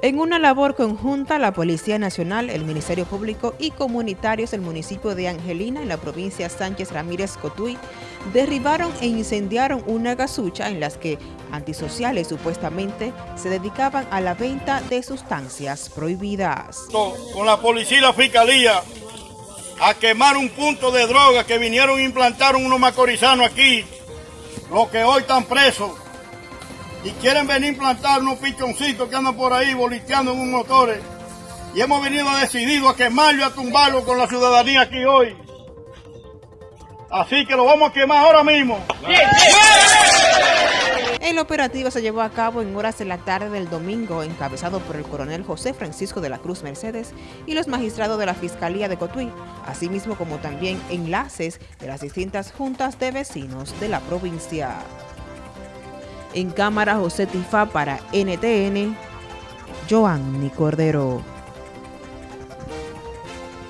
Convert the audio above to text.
En una labor conjunta, la Policía Nacional, el Ministerio Público y comunitarios del municipio de Angelina, en la provincia Sánchez Ramírez Cotuí, derribaron e incendiaron una gasucha en las que antisociales supuestamente se dedicaban a la venta de sustancias prohibidas. Con la policía y la fiscalía a quemar un punto de droga que vinieron e implantaron unos macorizanos aquí, los que hoy están presos y quieren venir a implantar unos pichoncitos que andan por ahí voliteando en un motores. Y hemos venido decidido a quemarlo y a tumbarlo con la ciudadanía aquí hoy. Así que lo vamos a quemar ahora mismo. El operativo se llevó a cabo en horas de la tarde del domingo, encabezado por el coronel José Francisco de la Cruz Mercedes y los magistrados de la Fiscalía de Cotuí, asimismo como también enlaces de las distintas juntas de vecinos de la provincia. En cámara José Tifa para NTN, Joanny Cordero.